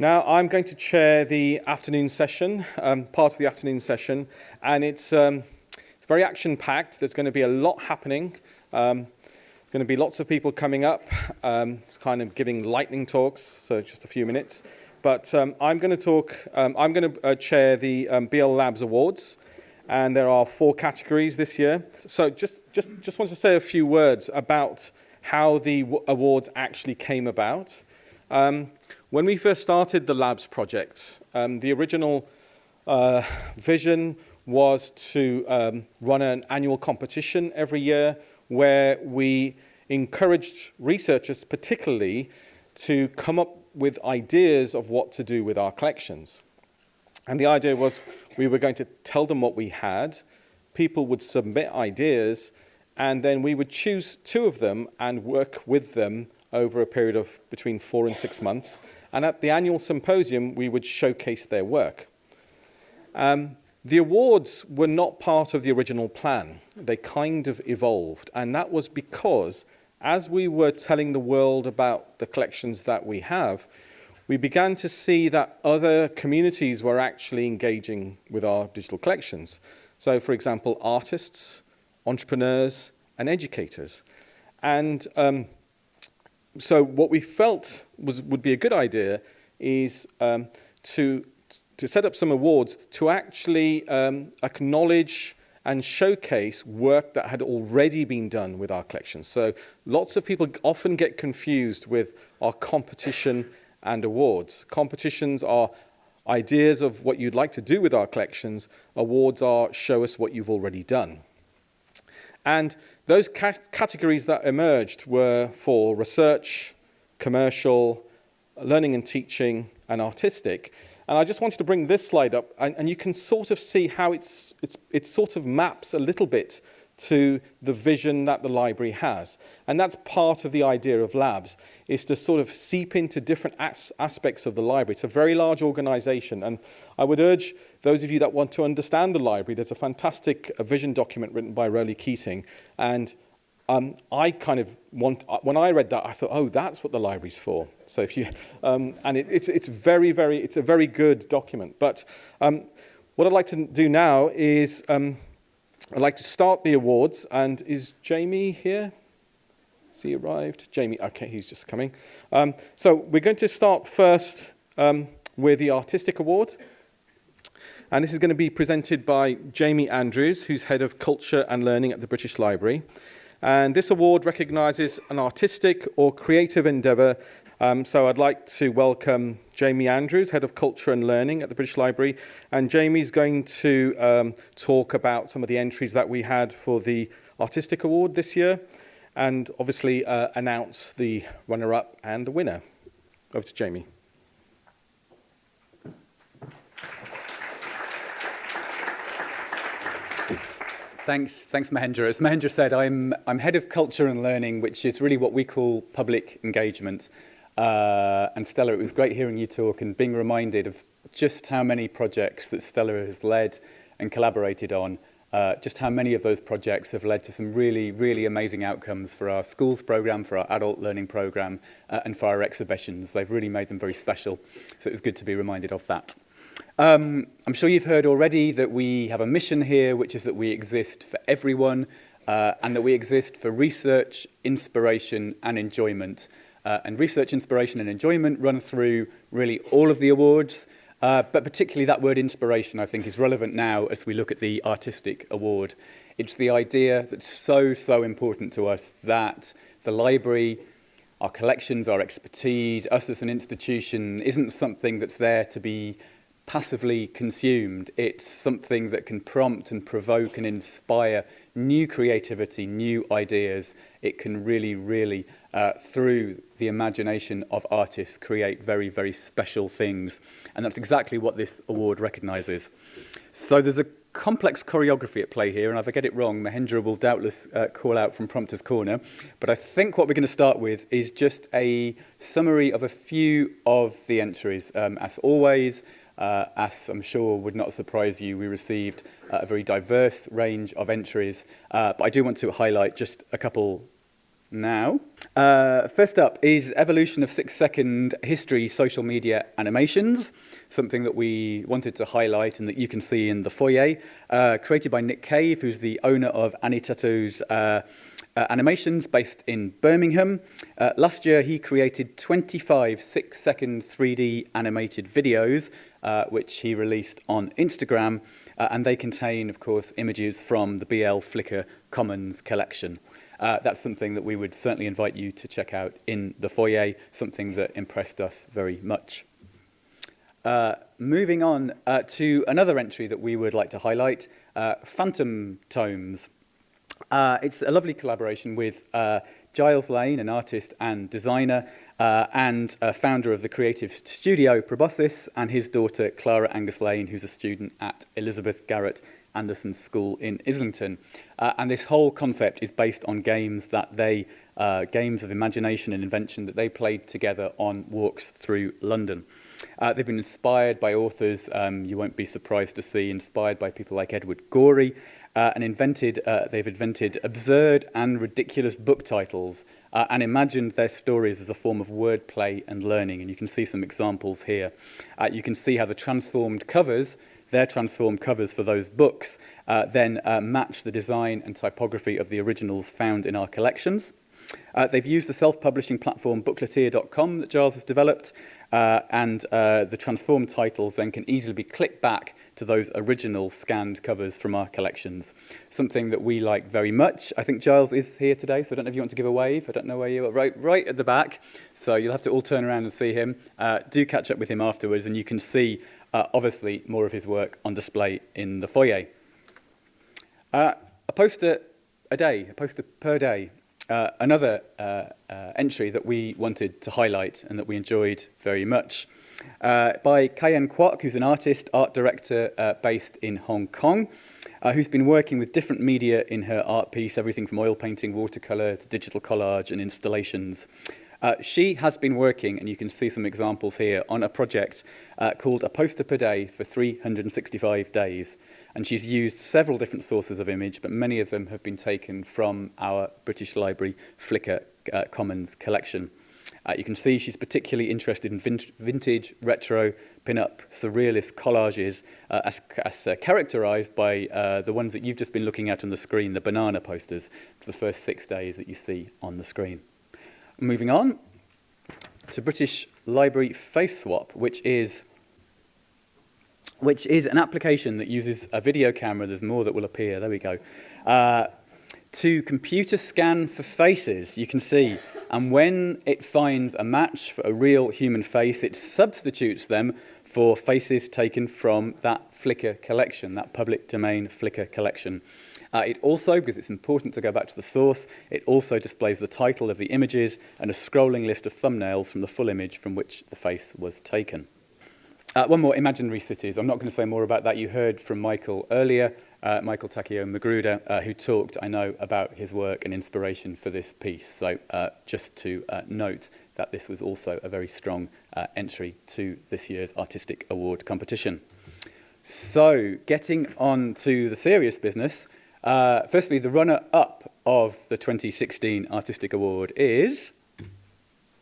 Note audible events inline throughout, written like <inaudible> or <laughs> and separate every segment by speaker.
Speaker 1: Now, I'm going to chair the afternoon session, um, part of the afternoon session, and it's, um, it's very action-packed. There's going to be a lot happening. Um, there's going to be lots of people coming up. Um, it's kind of giving lightning talks, so just a few minutes. But um, I'm going to talk, um, I'm going to uh, chair the BL Labs Awards, and there are four categories this year. So just, just, just want to say a few words about how the awards actually came about. Um, when we first started the labs project, um, the original uh, vision was to um, run an annual competition every year where we encouraged researchers particularly to come up with ideas of what to do with our collections. And the idea was we were going to tell them what we had, people would submit ideas, and then we would choose two of them and work with them over a period of between four and six months and at the annual symposium, we would showcase their work. Um, the awards were not part of the original plan. They kind of evolved, and that was because as we were telling the world about the collections that we have, we began to see that other communities were actually engaging with our digital collections. So, for example, artists, entrepreneurs, and educators. And um, so what we felt was would be a good idea is um, to to set up some awards to actually um, acknowledge and showcase work that had already been done with our collections. So lots of people often get confused with our competition and awards. Competitions are ideas of what you'd like to do with our collections. Awards are show us what you've already done. And those cat categories that emerged were for research, commercial, learning and teaching, and artistic. And I just wanted to bring this slide up, and, and you can sort of see how it's, it's, it sort of maps a little bit to the vision that the library has. And that's part of the idea of labs, is to sort of seep into different as aspects of the library. It's a very large organization, and I would urge those of you that want to understand the library, there's a fantastic uh, vision document written by Roly Keating, and um, I kind of want, uh, when I read that, I thought, oh, that's what the library's for. So if you, um, and it, it's, it's very, very, it's a very good document. But um, what I'd like to do now is, um, I'd like to start the awards, and is Jamie here? Has he arrived? Jamie, okay, he's just coming. Um, so we're going to start first um, with the Artistic Award. And this is going to be presented by Jamie Andrews, who's Head of Culture and Learning at the British Library. And this award recognises an artistic or creative endeavour Um, so I'd like to welcome Jamie Andrews, Head of Culture and Learning at the British Library. And Jamie's going to um, talk about some of the entries that we had for the Artistic Award this year and obviously uh, announce the runner-up and the winner. Over to Jamie.
Speaker 2: Thanks, thanks Mahendra. As Mahendra said, I'm, I'm head of culture and learning, which is really what we call public engagement. Uh, and Stella, it was great hearing you talk and being reminded of just how many projects that Stella has led and collaborated on. Uh, just how many of those projects have led to some really, really amazing outcomes for our schools program, for our adult learning program, uh, and for our exhibitions. They've really made them very special. So it was good to be reminded of that. Um, I'm sure you've heard already that we have a mission here, which is that we exist for everyone uh, and that we exist for research, inspiration and enjoyment. uh, and research inspiration and enjoyment run through really all of the awards. Uh, but particularly that word inspiration, I think, is relevant now as we look at the artistic award. It's the idea that's so, so important to us that the library, our collections, our expertise, us as an institution, isn't something that's there to be passively consumed. It's something that can prompt and provoke and inspire new creativity, new ideas. It can really, really uh, through the imagination of artists create very, very special things. And that's exactly what this award recognises. So there's a complex choreography at play here, and if I get it wrong, Mahendra will doubtless uh, call out from Prompter's Corner. But I think what we're going to start with is just a summary of a few of the entries. Um, as always, uh, as I'm sure would not surprise you, we received uh, a very diverse range of entries, uh, but I do want to highlight just a couple now. Uh, first up is evolution of six-second history social media animations, something that we wanted to highlight and that you can see in the foyer, uh, created by Nick Cave, who's the owner of Anitato's uh, uh, animations based in Birmingham. Uh, last year, he created 25 six-second 3D animated videos, uh, which he released on Instagram, and they contain, of course, images from the BL Flickr Commons collection. Uh, that's something that we would certainly invite you to check out in the foyer, something that impressed us very much. Uh, moving on uh, to another entry that we would like to highlight, uh, Phantom Tomes. Uh, it's a lovely collaboration with uh, Giles Lane, an artist and designer, uh, and uh, founder of the creative studio Proboscis, and his daughter Clara Angus Lane, who's a student at Elizabeth Garrett Anderson School in Islington. Uh, and this whole concept is based on games that they, uh, games of imagination and invention that they played together on walks through London. Uh, they've been inspired by authors um, you won't be surprised to see, inspired by people like Edward Gorey, uh, and invented, uh, they've invented absurd and ridiculous book titles uh, and imagined their stories as a form of wordplay and learning. And you can see some examples here. Uh, you can see how the transformed covers their transformed covers for those books uh, then uh, match the design and typography of the originals found in our collections. Uh, they've used the self-publishing platform bookleteer.com that Giles has developed, uh, and uh, the transformed titles then can easily be clicked back to those original scanned covers from our collections. Something that we like very much. I think Giles is here today, so I don't know if you want to give a wave. I don't know where you are. Right, right at the back. So you'll have to all turn around and see him. Uh, do catch up with him afterwards, and you can see uh, obviously more of his work on display in the foyer. Uh, a poster a day, a poster per day. Uh, another uh, uh, entry that we wanted to highlight and that we enjoyed very much. Uh, by Kayen Kwok, who's an artist, art director based in Hong Kong, who's been working with different media in her art piece, everything from oil painting, watercolour to digital collage and installations. Uh, she has been working, and you can see some examples here, on a project uh, called A Poster Per Day for 365 days. And she's used several different sources of image, but many of them have been taken from our British Library Flickr uh, Commons collection. Uh, you can see she's particularly interested in vin vintage, retro, pin-up, surrealist collages uh, as, as uh, characterised by uh, the ones that you've just been looking at on the screen, the banana posters. for the first six days that you see on the screen. Moving on to British Library Face Swap, which is which is an application that uses a video camera. There's more that will appear. There we go. Uh, to computer scan for faces, you can see. And when it finds a match for a real human face, it substitutes them for faces taken from that Flickr collection, that public domain Flickr collection. Uh, it also, because it's important to go back to the source, it also displays the title of the images and a scrolling list of thumbnails from the full image from which the face was taken. Uh, one more, imaginary cities. I'm not going to say more about that. You heard from Michael earlier, uh, Michael Takeo Magruder, uh, who talked, I know, about his work and inspiration for this piece. So uh, just to uh, note that this was also a very strong uh, entry to this year's Artistic Award competition. So getting on to the serious business, Uh, firstly, the runner-up of the 2016 Artistic Award is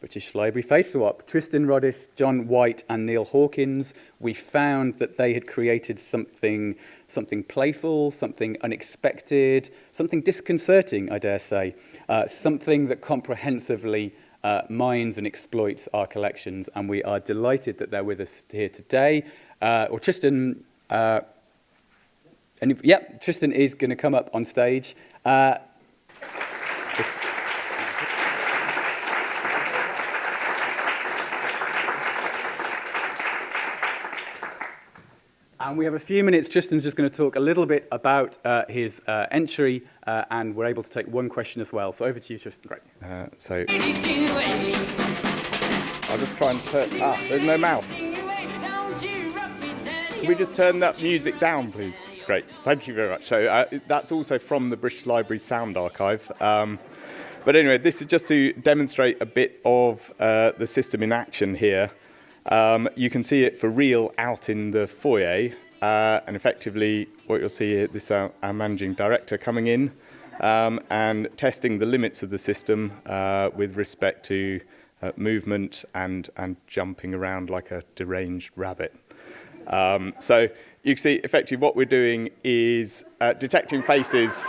Speaker 2: British Library Face Swap. Tristan Roddis, John White and Neil Hawkins, we found that they had created something, something playful, something unexpected, something disconcerting, I dare say, uh, something that comprehensively uh, mines and exploits our collections. And we are delighted that they're with us here today. Uh, or Tristan uh, And yep, Tristan is going to come up on stage. Uh, And we have a few minutes. Tristan's just going to talk a little bit about uh, his uh, entry, uh, and we're able to take one question as well. So over to you, Tristan. Great.
Speaker 3: Uh, so I'll just try and turn. Ah, there's no mouse. Can we just turn that music down, please? Great, thank you very much. So uh, that's also from the British Library Sound Archive. Um, but anyway, this is just to demonstrate a bit of uh, the system in action here. Um, you can see it for real out in the foyer. Uh, and effectively, what you'll see here, this is our, our managing director coming in. um, and testing the limits of the system uh, with respect to uh, movement and, and jumping around like a deranged rabbit. Um, so you can see effectively what we're doing is uh, detecting faces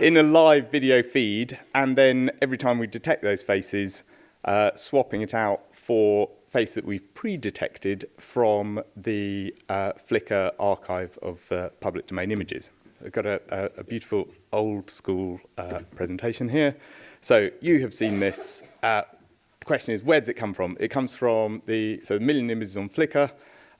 Speaker 3: in a live video feed and then every time we detect those faces, uh, swapping it out for face that we've pre-detected from the uh, Flickr archive of uh, public domain images. I've got a, a, a beautiful old school uh, presentation here. So you have seen this. Uh, the question is, where does it come from? It comes from the, so the million images on Flickr.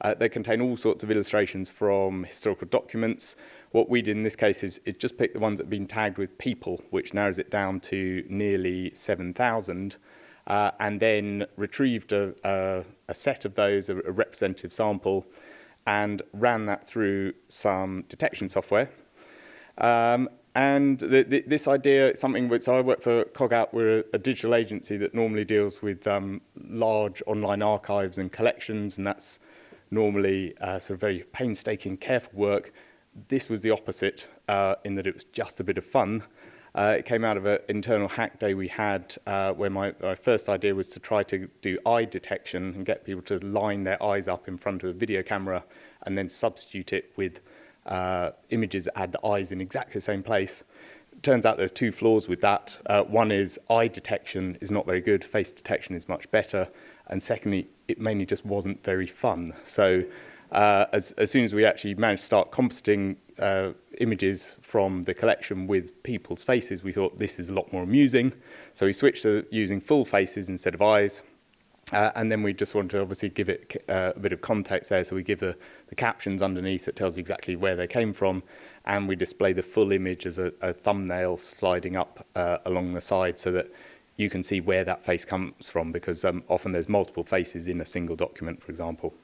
Speaker 3: Uh, they contain all sorts of illustrations from historical documents. What we did in this case is, just pick the ones that have been tagged with people, which narrows it down to nearly 7,000 uh, and then retrieved a, a, a set of those, a, a representative sample, and ran that through some detection software. Um, and the, the, this idea is something which I work for Cogapp. We're a, a digital agency that normally deals with um, large online archives and collections, and that's normally uh, sort of very painstaking, careful work. This was the opposite uh, in that it was just a bit of fun. Uh, it came out of an internal hack day we had uh, where my, my first idea was to try to do eye detection and get people to line their eyes up in front of a video camera and then substitute it with uh, images that had the eyes in exactly the same place. Turns out there's two flaws with that. Uh, one is eye detection is not very good, face detection is much better, And secondly, it mainly just wasn't very fun. So uh, as, as soon as we actually managed to start compositing uh, images from the collection with people's faces, we thought this is a lot more amusing. So we switched to using full faces instead of eyes. Uh, and then we just want to obviously give it uh, a bit of context there. So we give the, the captions underneath that tells you exactly where they came from. And we display the full image as a, a thumbnail sliding up uh, along the side so that you can see where that face comes from because um, often there's multiple faces in a single document, for example.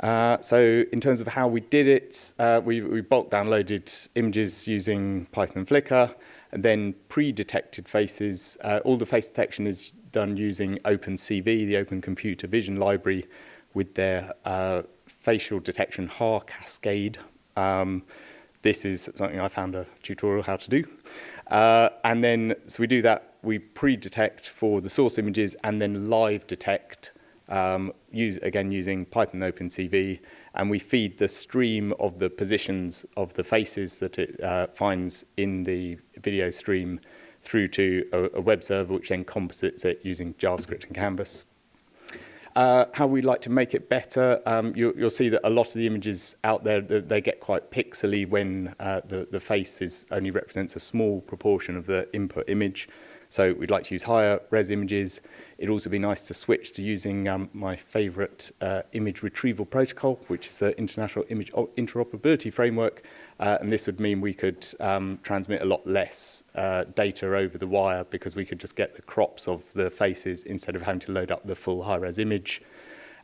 Speaker 3: Uh, so in terms of how we did it, uh, we, we bulk downloaded images using Python and Flickr, and then pre-detected faces. Uh, all the face detection is done using OpenCV, the Open Computer Vision Library, with their uh, facial detection HAR cascade. Um, this is something I found a tutorial how to do. Uh, and then, so we do that we pre-detect for the source images and then live detect um, use, again using Python OpenCV, and we feed the stream of the positions of the faces that it uh, finds in the video stream through to a, a web server, which then composites it using JavaScript and Canvas. Uh, how we like to make it better, um, you, you'll see that a lot of the images out there, they, they get quite pixely when uh, the, the face is, only represents a small proportion of the input image. So we'd like to use higher res images. It'd also be nice to switch to using um, my favorite uh, image retrieval protocol, which is the International Image Interoperability Framework. Uh, and this would mean we could um, transmit a lot less uh, data over the wire because we could just get the crops of the faces instead of having to load up the full high-res image.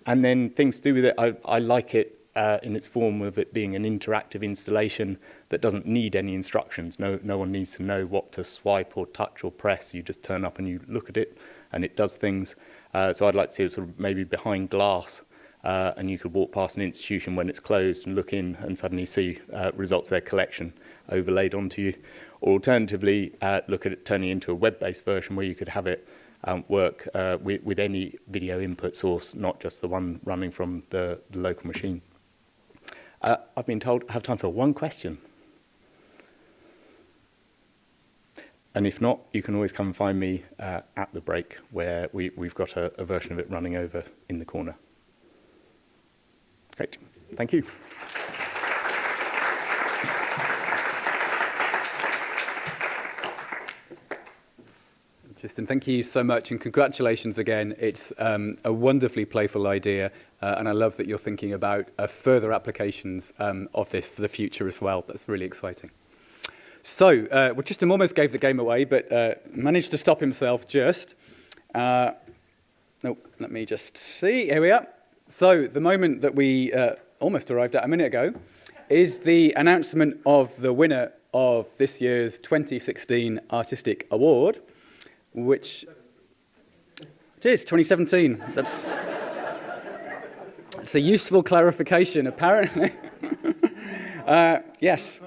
Speaker 3: And then things to do with it, I, I like it uh, in its form of it being an interactive installation that doesn't need any instructions. No, no one needs to know what to swipe or touch or press. You just turn up and you look at it and it does things. Uh, so I'd like to see it sort of maybe behind glass uh, and you could walk past an institution when it's closed and look in and suddenly see uh, results of their collection overlaid onto you. Or alternatively, uh, look at it turning into a web-based version where you could have it um, work uh, with, with any video input source, not just the one running from the, the local machine. Uh, I've been told I have time for one question. And if not, you can always come and find me uh, at the break where we, we've got a, a version of it running over in the corner. Great. Thank you.
Speaker 2: Justin, thank you so much and congratulations again. It's um, a wonderfully playful idea uh, and I love that you're thinking about uh, further applications um, of this for the future as well. That's really exciting. So, uh, Justin almost gave the game away, but uh, managed to stop himself just. Uh, oh, let me just see. Here we are. So, the moment that we uh, almost arrived at a minute ago is the announcement of the winner of this year's 2016 Artistic Award which it is 2017. That's it's a useful clarification, apparently. <laughs> uh, yes.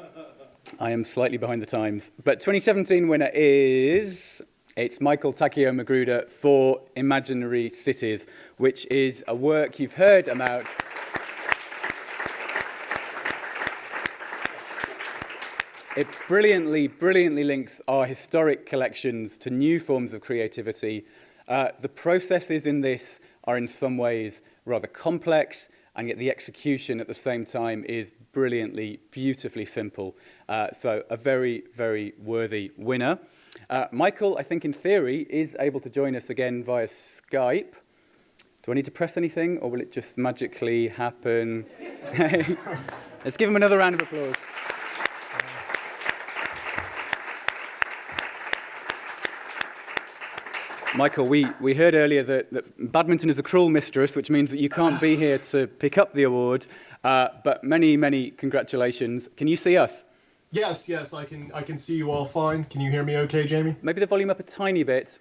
Speaker 2: I am slightly behind the times. But 2017 winner is... It's Michael Takeo Magruder for Imaginary Cities, which is a work you've heard about. It brilliantly, brilliantly links our historic collections to new forms of creativity. Uh, the processes in this are in some ways rather complex, and yet the execution at the same time is brilliantly, beautifully simple. Uh, so a very, very worthy winner. Uh, Michael, I think in theory, is able to join us again via Skype. Do I need to press anything, or will it just magically happen? <laughs> Let's give him another round of applause. Michael, we, we heard earlier that, that badminton is a cruel mistress, which means that you can't be here to pick up the award. Uh, but many, many congratulations. Can you see us?
Speaker 4: Yes, yes, I can. I can see you all fine. Can you hear me, okay, Jamie?
Speaker 2: Maybe the volume up a tiny bit.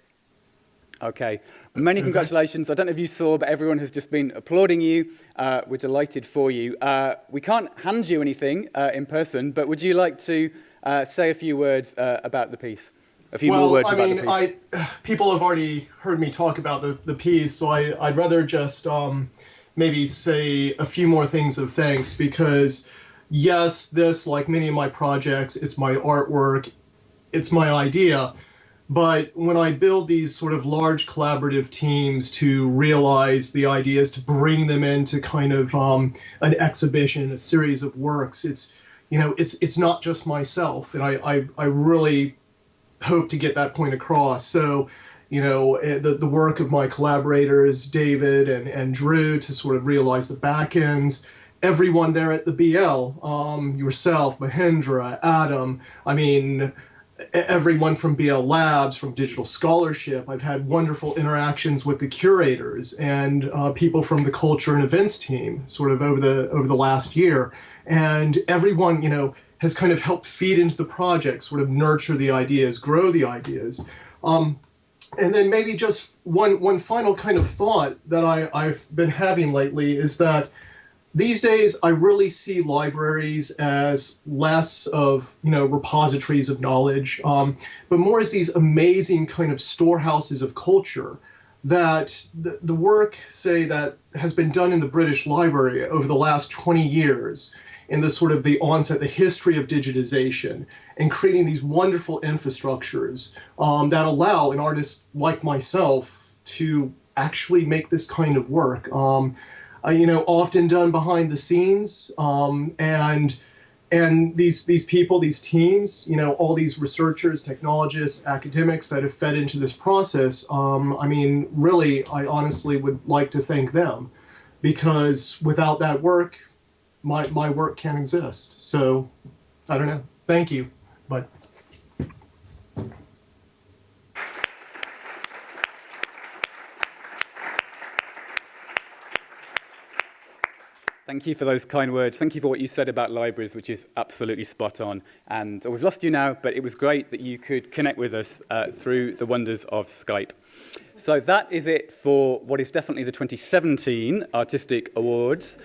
Speaker 2: Okay. Many congratulations. I don't know if you saw, but everyone has just been applauding you. Uh, we're delighted for you. Uh, we can't hand you anything uh, in person, but would you like to uh, say a few words uh, about the piece? A few
Speaker 4: well,
Speaker 2: more words
Speaker 4: I
Speaker 2: about
Speaker 4: mean,
Speaker 2: the piece.
Speaker 4: I <sighs> people have already heard me talk about the, the piece, so I, I'd rather just um, maybe say a few more things of thanks because yes, this, like many of my projects, it's my artwork, it's my idea. But when I build these sort of large collaborative teams to realize the ideas, to bring them into kind of um, an exhibition, a series of works, it's you know, it's it's not just myself, and I I, I really hope to get that point across. So, you know, eh, the, the work of my collaborators, David and, and Drew, to sort of realize the back ends, everyone there at the BL, um, yourself, Mahendra, Adam, I mean, everyone from BL Labs, from Digital Scholarship. I've had wonderful interactions with the curators and uh, people from the culture and events team, sort of over the over the last year. And everyone, you know, has kind of helped feed into the project, sort of nurture the ideas, grow the ideas. Um, and then maybe just one one final kind of thought that I, I've been having lately is that these days I really see libraries as less of you know repositories of knowledge, um, but more as these amazing kind of storehouses of culture that the, the work say that has been done in the British Library over the last 20 years in the sort of the onset, the history of digitization, and creating these wonderful infrastructures um, that allow an artist like myself to actually make this kind of work. Um, uh, you know, often done behind the scenes, um, and and these these people, these teams, you know, all these researchers, technologists, academics that have fed into this process. Um, I mean, really, I honestly would like to thank them, because without that work, my, my work can't exist. So I don't know. Thank you. But
Speaker 2: Thank you for those kind words. Thank you for what you said about libraries, which is absolutely spot on. And we've lost you now, but it was great that you could connect with us uh, through the wonders of Skype. So that is it for what is definitely the 2017 Artistic Awards.